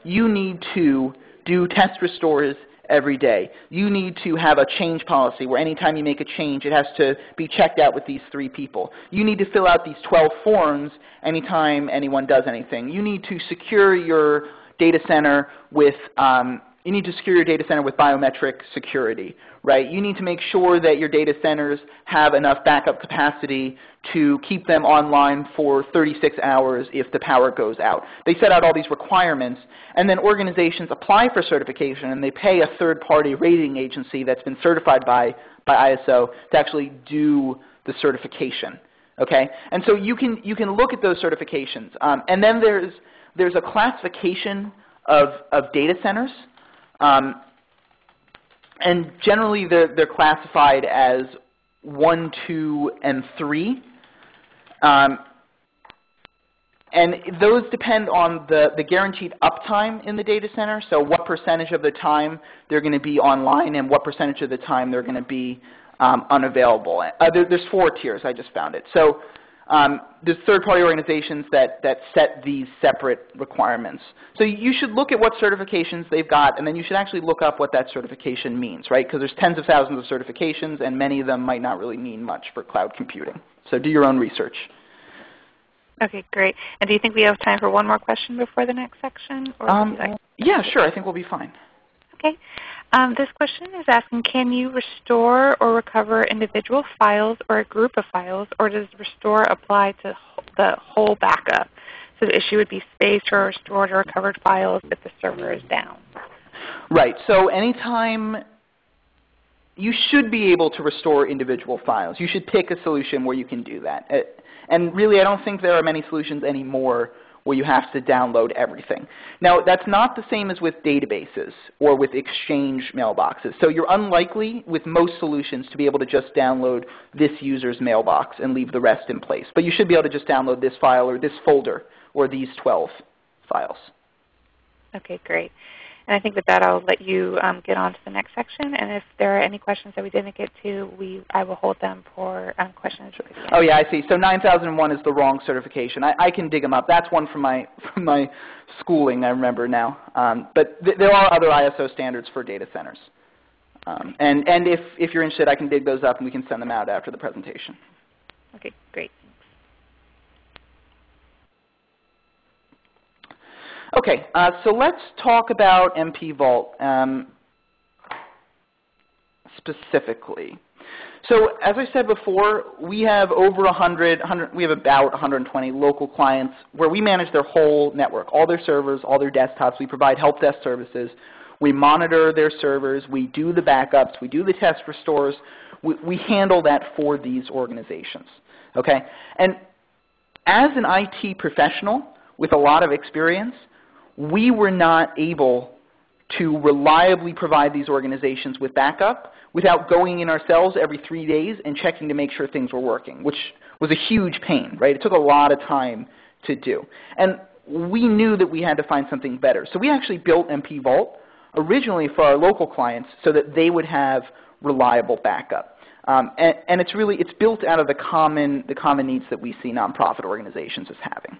you need to do test restores every day. You need to have a change policy where anytime you make a change, it has to be checked out with these three people. You need to fill out these 12 forms anytime anyone does anything. You need to secure your data center with um, you need to secure your data center with biometric security, right? You need to make sure that your data centers have enough backup capacity to keep them online for 36 hours if the power goes out. They set out all these requirements, and then organizations apply for certification, and they pay a third-party rating agency that's been certified by, by ISO to actually do the certification. Okay? And so you can, you can look at those certifications. Um, and then there's, there's a classification of, of data centers. Um, and generally they're, they're classified as 1, 2, and 3. Um, and those depend on the, the guaranteed uptime in the data center, so what percentage of the time they're going to be online and what percentage of the time they're going to be um, unavailable. Uh, there, there's four tiers, I just found it. So um, there's third-party organizations that, that set these separate requirements. So you should look at what certifications they've got, and then you should actually look up what that certification means, right? Because there's tens of thousands of certifications, and many of them might not really mean much for cloud computing. So do your own research. Okay, great. And do you think we have time for one more question before the next section? Um, like yeah, sure. I think we'll be fine. Okay. Um, this question is asking, can you restore or recover individual files or a group of files, or does restore apply to the whole backup? So the issue would be space for restored or recovered files if the server is down. Right. So anytime you should be able to restore individual files. You should pick a solution where you can do that. Uh, and really, I don't think there are many solutions anymore where you have to download everything. Now, that's not the same as with databases or with Exchange mailboxes. So you're unlikely with most solutions to be able to just download this user's mailbox and leave the rest in place. But you should be able to just download this file or this folder or these 12 files. Okay, great. And I think with that, I'll let you um, get on to the next section. And if there are any questions that we didn't get to, we, I will hold them for um, questions. Oh yeah, I see. So 9001 is the wrong certification. I, I, can dig them up. That's one from my, from my schooling, I remember now. Um, but th there are other ISO standards for data centers. Um, and and if, if you're interested, I can dig those up and we can send them out after the presentation. Okay, great. Okay, uh, so let's talk about NP Vault um, specifically. So as I said before, we have over 100, 100, we have about 120 local clients where we manage their whole network, all their servers, all their desktops. We provide help desk services. We monitor their servers. We do the backups. We do the test restores. We, we handle that for these organizations. Okay? And as an IT professional with a lot of experience, we were not able to reliably provide these organizations with backup without going in ourselves every three days and checking to make sure things were working, which was a huge pain, right? It took a lot of time to do. And we knew that we had to find something better. So we actually built NP Vault originally for our local clients so that they would have reliable backup. Um, and, and, it's really it's built out of the common the common needs that we see nonprofit organizations as having.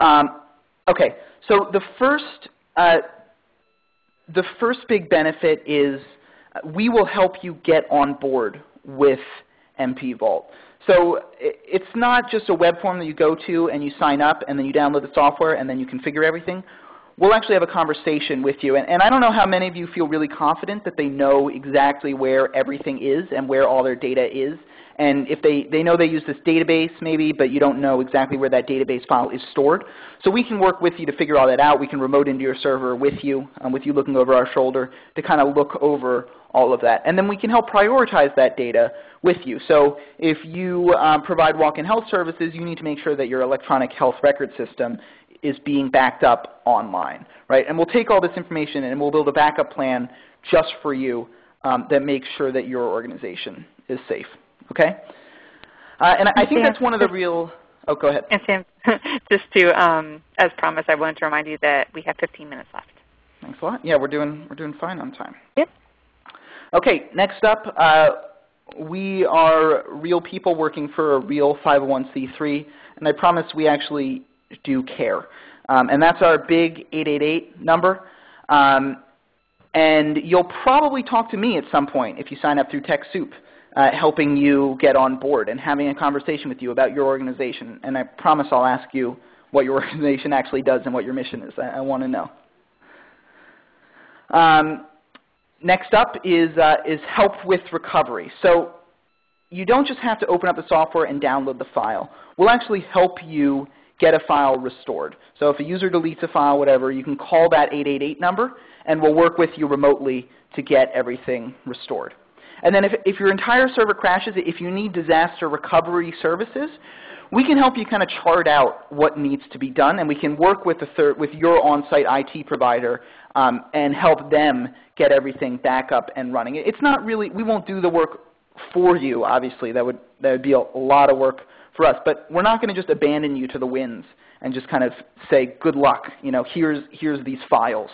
Um, okay, so the first, uh, the first big benefit is uh, we will help you get on board with NP Vault. So it's not just a web form that you go to and you sign up and then you download the software and then you configure everything. we'll actually have a conversation with you. And, and, I don't know how many of you feel really confident that they know exactly where everything is and where all their data is. And if they, they know they use this database maybe, but you don't know exactly where that database file is stored. So we can work with you to figure all that out. We can remote into your server with you, um, with you looking over our shoulder to kind of look over all of that. And then we can help prioritize that data with you. So if you um, provide walk-in health services, you need to make sure that your electronic health record system is being backed up online, right? And we'll take all this information and we'll build a backup plan just for you um, that makes sure that your organization is safe, okay? Uh, and I think that's one of the real, oh, go ahead. And Sam, just to, um, as promised, I wanted to remind you that we have 15 minutes left. Thanks a lot. Yeah, we're doing, we're doing fine on time. Yep. Okay, next up, uh, we are real people working for a real 501c3, and I promise we actually do care. Um, and that's our big 888 number. Um, and you'll probably talk to me at some point if you sign up through TechSoup, uh, helping you get on board and having a conversation with you about your organization. And I promise I'll ask you what your organization actually does and what your mission is. I, I want to know. Um, next up is, uh, is help with recovery. So you don't just have to open up the software and download the file. We'll actually help you get a file restored. So if a user deletes a file, whatever, you can call that 888 number, and we'll work with you remotely to get everything restored. And then if, if your entire server crashes, if you need disaster recovery services, we can help you kind of chart out what needs to be done, and we can work with, third, with your on-site IT provider um, and help them get everything back up and running. It's not really, we won't do the work for you, obviously. That would, that would be a, a lot of work for us. But we're not going to just abandon you to the winds and just kind of say, good luck, you know, here's, here's these files.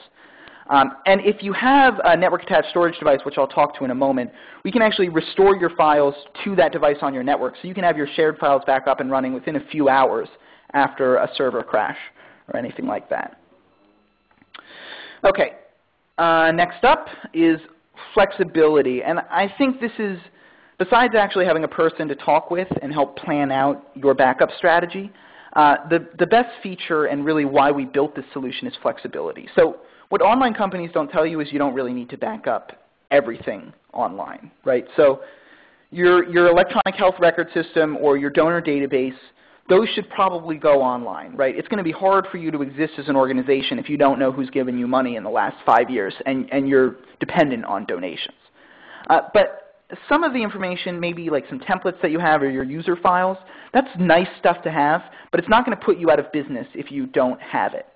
Um, and if you have a network attached storage device, which I'll talk to in a moment, we can actually restore your files to that device on your network. So you can have your shared files back up and running within a few hours after a server crash or anything like that. Okay, uh, next up is flexibility. And I think this is Besides actually having a person to talk with and help plan out your backup strategy, uh, the, the best feature and really why we built this solution is flexibility. So what online companies don't tell you is you don't really need to back up everything online, right? So your, your electronic health record system or your donor database, those should probably go online, right? It's going to be hard for you to exist as an organization if you don't know who's given you money in the last five years and, and you're dependent on donations. Uh, but some of the information, maybe like some templates that you have or your user files, that's nice stuff to have, but it's not going to put you out of business if you don't have it.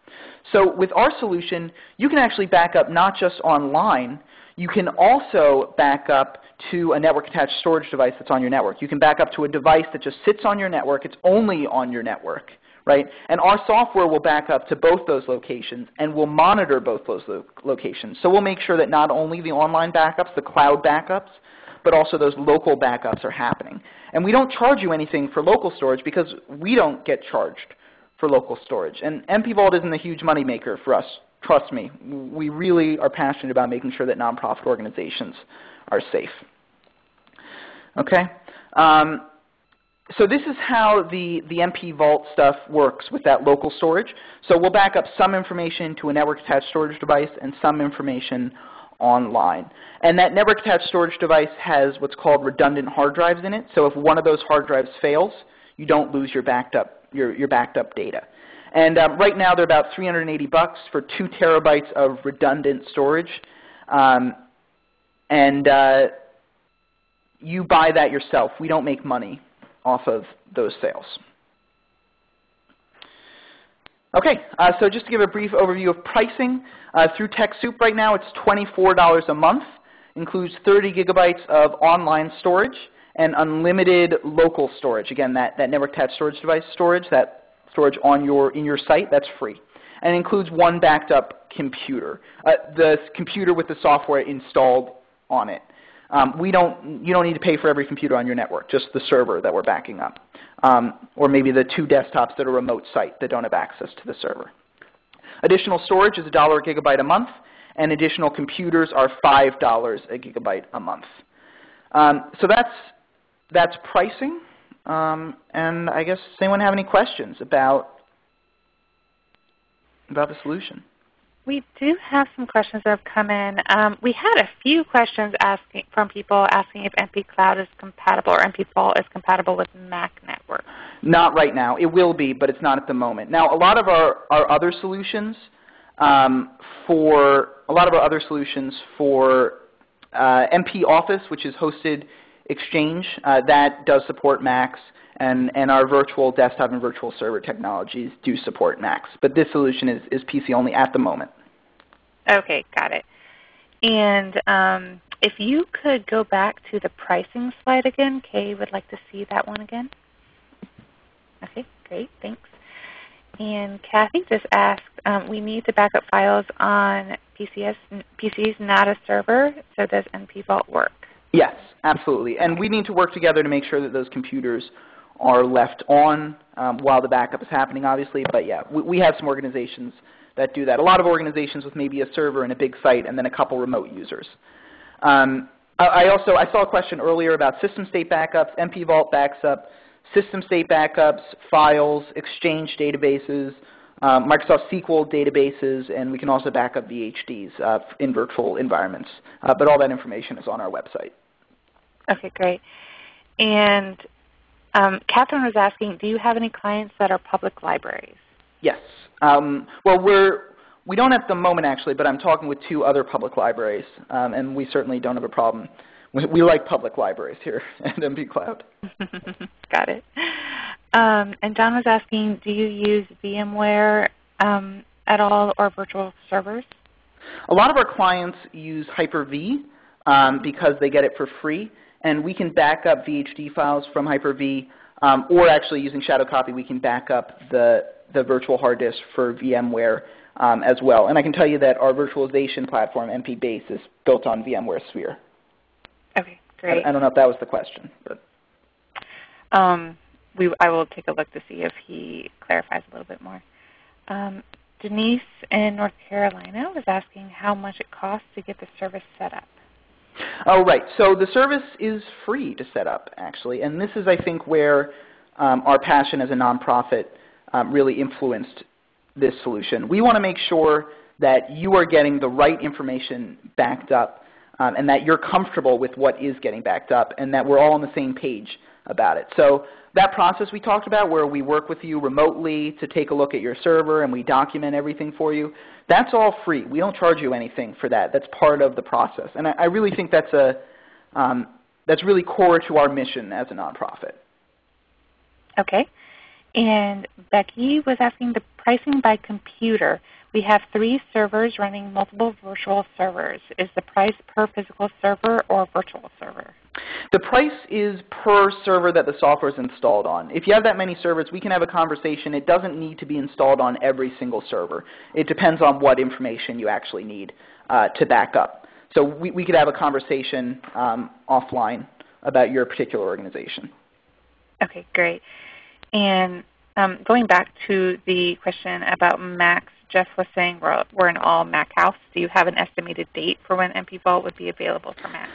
So with our solution, you can actually back up not just online, you can also back up to a network attached storage device that's on your network. You can back up to a device that just sits on your network. It's only on your network. Right? And our software will back up to both those locations and will monitor both those lo locations. So we'll make sure that not only the online backups, the cloud backups, but also those local backups are happening. And we don't charge you anything for local storage because we don't get charged for local storage. And NP Vault isn't a huge moneymaker for us. Trust me, we really are passionate about making sure that nonprofit organizations are safe. Okay? Um, so this is how the, the NP Vault stuff works with that local storage. So we'll back up some information to a network attached storage device and some information online. And that network attached storage device has what's called redundant hard drives in it. So if one of those hard drives fails, you don't lose your backed up, your, your backed up data. And um, right now they're about 380 bucks for two terabytes of redundant storage. Um, and uh, you buy that yourself. We don't make money off of those sales. Okay, uh, so just to give a brief overview of pricing, uh, through TechSoup right now it's $24 a month, includes 30 gigabytes of online storage and unlimited local storage. Again, that, that network attached storage device storage, that storage on your, in your site, that's free. And includes one backed up computer, uh, the computer with the software installed on it. Um, we don't, you don't need to pay for every computer on your network, just the server that we're backing up um, or maybe the two desktops that are remote site that don't have access to the server. Additional storage is $1 a gigabyte a month, and additional computers are $5 a gigabyte a month. Um, so that's, that's pricing. Um, and I guess, does anyone have any questions about, about the solution? We do have some questions that have come in. Um, we had a few questions asking from people asking if NP Cloud is compatible or NP Vault is compatible with Mac Network. Not right now. It will be, but it's not at the moment. Now, a lot of our, our other solutions um, for a lot of our other solutions for uh, NP Office, which is hosted Exchange, uh, that does support Macs, and, and our virtual desktop and virtual server technologies do support Macs. But this solution is, is PC only at the moment. Okay, got it. And um, if you could go back to the pricing slide again, Kay would like to see that one again. Okay, great, thanks. And Kathy just asked, um, we need to backup files on PCS, PCs, not a server, so does NP Vault work? Yes, absolutely. And we need to work together to make sure that those computers are left on um, while the backup is happening, obviously. But yeah, we, we, have some organizations that do that. A lot of organizations with maybe a server and a big site and then a couple remote users. Um, I also I saw a question earlier about system state backups. NP Vault backs up system state backups, files, Exchange databases, um, Microsoft SQL databases, and we can also back up VHDs uh, in virtual environments. Uh, but all that information is on our website. Okay, great. And um, Catherine was asking, do you have any clients that are public libraries? Yes. Um, well, we're we don't at the moment actually, but I'm talking with two other public libraries, um, and we certainly don't have a problem. We, we like public libraries here at NP Cloud. Got it. Um, and John was asking, do you use VMware um, at all or virtual servers? A lot of our clients use Hyper-V um, because they get it for free and we can back up VHD files from Hyper-V, um, or actually using Shadow Copy, we can back up the, the virtual hard disk for VMware um, as well. And I can tell you that our virtualization platform, NP Base, is built on VMware Sphere. Okay, great. I, I don't know if that was the question. but. Um, we, I will take a look to see if he clarifies a little bit more. Um, Denise in North Carolina was asking how much it costs to get the service set up. Oh, right. So the service is free to set up, actually. And this is, I think, where um, our passion as a nonprofit um, really influenced this solution. We want to make sure that you are getting the right information backed up um, and that you're comfortable with what is getting backed up and that we're all on the same page about it. So that process we talked about where we work with you remotely to take a look at your server and we document everything for you, that's all free. We don't charge you anything for that. That's part of the process. And I, I really think that's, a, um, that's really core to our mission as a nonprofit. Okay. And Becky was asking the pricing by computer. We have three servers running multiple virtual servers. Is the price per physical server or virtual server? The price is per server that the software is installed on. If you have that many servers, we can have a conversation. It doesn't need to be installed on every single server. It depends on what information you actually need uh, to back up. So we, we could have a conversation um, offline about your particular organization. Okay, great. And um, going back to the question about Macs, Jeff was saying we're, we're an all Mac house. Do you have an estimated date for when NP Vault would be available for Mac?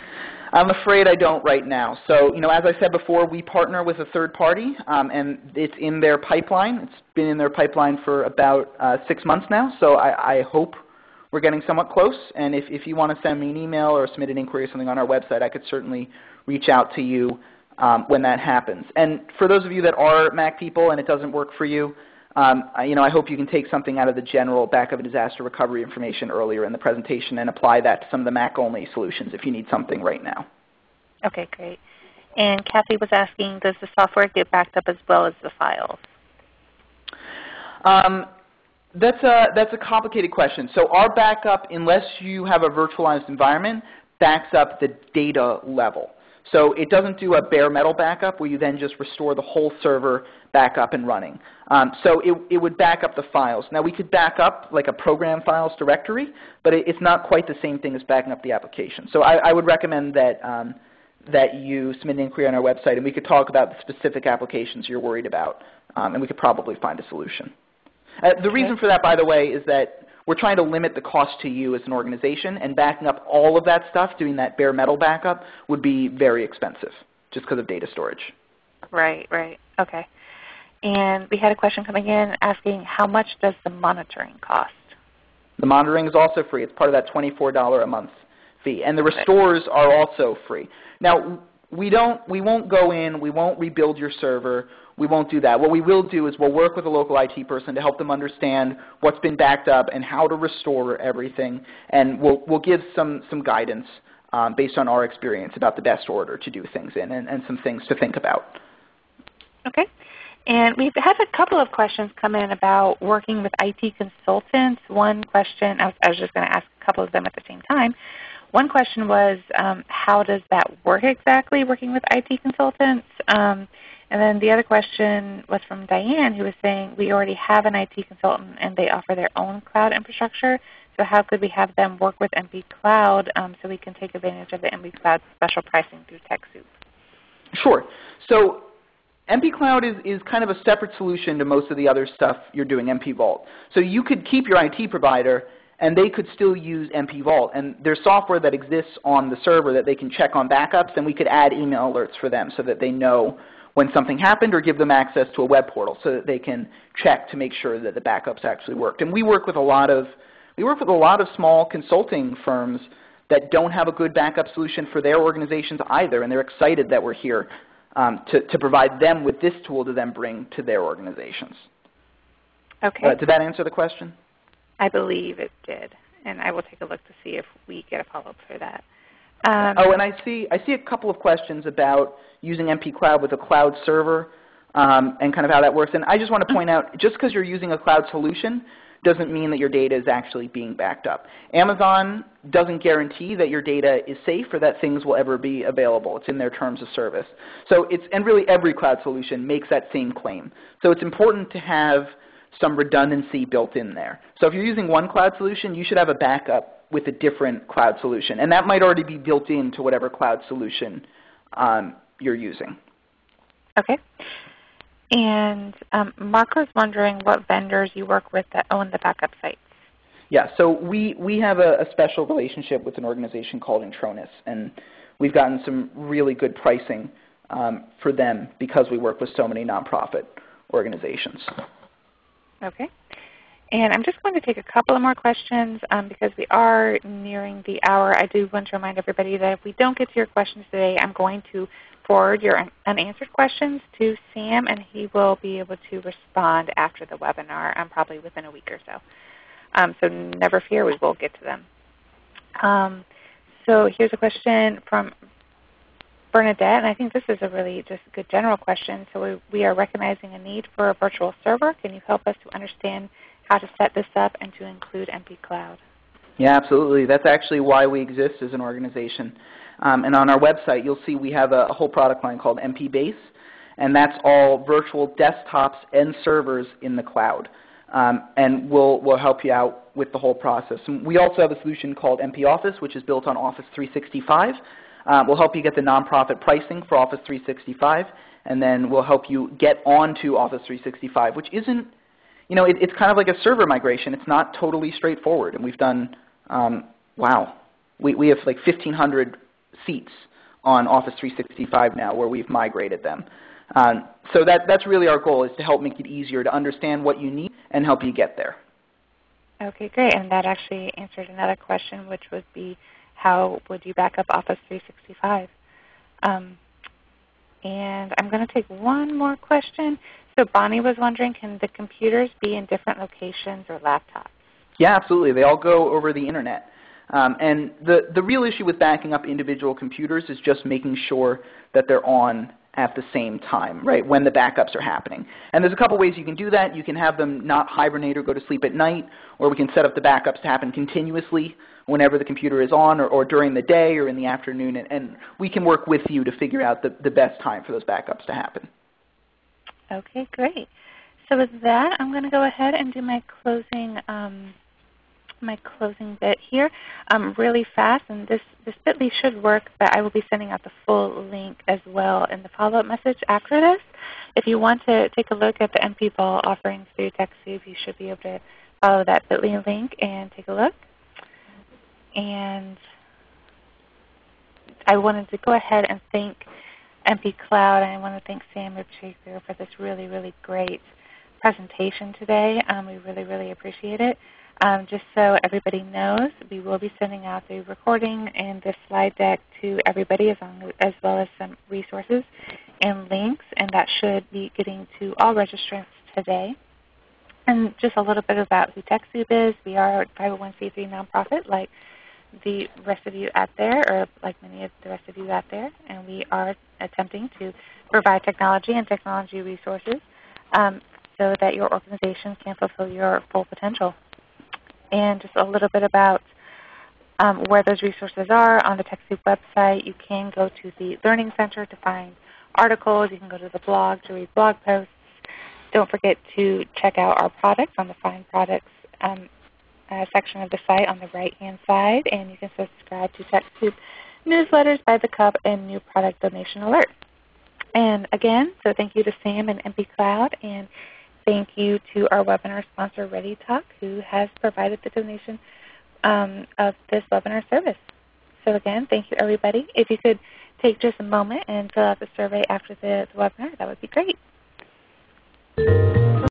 I'm afraid I don't right now. So, you know, as I said before, we partner with a third party, um, and it's in their pipeline. It's been in their pipeline for about uh, six months now. So I, I, hope we're getting somewhat close. And if, if you want to send me an email or submit an inquiry or something on our website, I could certainly reach out to you um, when that happens. And for those of you that are Mac people and it doesn't work for you, um, I, you know, I hope you can take something out of the general backup and disaster recovery information earlier in the presentation and apply that to some of the Mac-only solutions if you need something right now. Okay, great. And Kathy was asking, does the software get backed up as well as the files? Um, that's a, that's a complicated question. So our backup, unless you have a virtualized environment, backs up the data level. So it doesn't do a bare metal backup where you then just restore the whole server back up and running. Um, so it, it would back up the files. Now we could back up like a program files directory, but it, it's not quite the same thing as backing up the application. So I, I would recommend that, um, that you submit an inquiry on our website and we could talk about the specific applications you're worried about um, and we could probably find a solution. Uh, the reason for that, by the way, is that we're trying to limit the cost to you as an organization, and backing up all of that stuff, doing that bare metal backup, would be very expensive just because of data storage. Right, right. Okay. And we had a question coming in asking how much does the monitoring cost? The monitoring is also free. It's part of that $24 a month fee. And the restores are also free. Now, we don't we won't go in, we won't rebuild your server. We won't do that. What we will do is we'll work with a local IT person to help them understand what's been backed up and how to restore everything. And we'll we'll give some some guidance um, based on our experience about the best order to do things in and, and some things to think about. Okay. And we've had a couple of questions come in about working with IT consultants. One question, I was, I was just going to ask a couple of them at the same time. One question was, um, how does that work exactly, working with IT consultants? Um, and then the other question was from Diane, who was saying, we already have an IT consultant and they offer their own cloud infrastructure. So how could we have them work with NP Cloud um, so we can take advantage of the NP Cloud special pricing through TechSoup? Sure. So NP Cloud is, is kind of a separate solution to most of the other stuff you're doing, NP Vault. So you could keep your IT provider and they could still use NP Vault. And there's software that exists on the server that they can check on backups, and we could add email alerts for them so that they know when something happened or give them access to a web portal so that they can check to make sure that the backups actually worked. And we work with a lot of, we work with a lot of small consulting firms that don't have a good backup solution for their organizations either, and they're excited that we're here um, to, to provide them with this tool to then bring to their organizations. Okay. Uh, did that answer the question? I believe it did, and I will take a look to see if we get a follow-up for that. Um, oh, and I see, I see a couple of questions about using NP Cloud with a cloud server um, and kind of how that works. And I just want to point out, just because you're using a cloud solution doesn't mean that your data is actually being backed up. Amazon doesn't guarantee that your data is safe or that things will ever be available. It's in their terms of service. So it's, and really every cloud solution makes that same claim. So it's important to have some redundancy built in there. So if you're using one cloud solution, you should have a backup with a different cloud solution. And that might already be built into whatever cloud solution um, you're using. Okay. And um, Mark was wondering what vendors you work with that own the backup sites. Yeah, so we, we have a, a special relationship with an organization called Intronis, and we've gotten some really good pricing um, for them because we work with so many nonprofit organizations. Okay. And I'm just going to take a couple of more questions um, because we are nearing the hour. I do want to remind everybody that if we don't get to your questions today, I'm going to forward your unanswered questions to Sam, and he will be able to respond after the webinar, um, probably within a week or so. Um, so never fear, we will get to them. Um, so here's a question from Bernadette, and I think this is a really just good general question. So we, we are recognizing a need for a virtual server. Can you help us to understand how to set this up and to include NP Cloud? Yeah, absolutely. That's actually why we exist as an organization. Um, and on our website, you'll see we have a, a whole product line called NP Base, and that's all virtual desktops and servers in the cloud. Um, and we'll, we'll help you out with the whole process. And we also have a solution called NP Office, which is built on Office 365. Uh, we'll help you get the nonprofit pricing for Office 365, and then we'll help you get onto Office 365, which isn't, you know, it, it's kind of like a server migration. It's not totally straightforward. And we've done, um, wow, we, we have like 1,500 seats on Office 365 now where we've migrated them. Um, so that, that's really our goal is to help make it easier to understand what you need and help you get there. Okay, great. And that actually answered another question, which would be how would you back up Office 365? Um, and I'm going to take one more question. So Bonnie was wondering, can the computers be in different locations or laptops? Yeah, absolutely. They all go over the Internet. Um, and the, the real issue with backing up individual computers is just making sure that they're on at the same time, right, when the backups are happening. And there's a couple ways you can do that. You can have them not hibernate or go to sleep at night, or we can set up the backups to happen continuously whenever the computer is on or, or during the day or in the afternoon. And, and, we can work with you to figure out the, the best time for those backups to happen. Okay, great. So with that, I'm going to go ahead and do my closing um, my closing bit here um, really fast. And this, this bit.ly should work, but I will be sending out the full link as well in the follow-up message after this. If you want to take a look at the NP Vault offerings through TechSoup, you should be able to follow that bit.ly link and take a look. And I wanted to go ahead and thank NP Cloud, I want to thank Sam Ripchaker for this really, really great presentation today. Um, we really, really appreciate it. Um, just so everybody knows, we will be sending out the recording and the slide deck to everybody as, as well as some resources and links, and that should be getting to all registrants today. And just a little bit about who TechSoup is. We are a 501c3 nonprofit like the rest of you out there, or like many of the rest of you out there, and we are attempting to provide technology and technology resources um, so that your organization can fulfill your full potential. And just a little bit about um, where those resources are on the TechSoup website. You can go to the Learning Center to find articles. You can go to the blog to read blog posts. Don't forget to check out our products on the Find Products um, uh, section of the site on the right-hand side, and you can subscribe to TechSoup newsletters by the cup and new product donation alerts. And again, so thank you to Sam and NP Cloud, and thank you to our webinar sponsor ReadyTalk, who has provided the donation um, of this webinar service. So again, thank you everybody. If you could take just a moment and fill out the survey after the, the webinar, that would be great.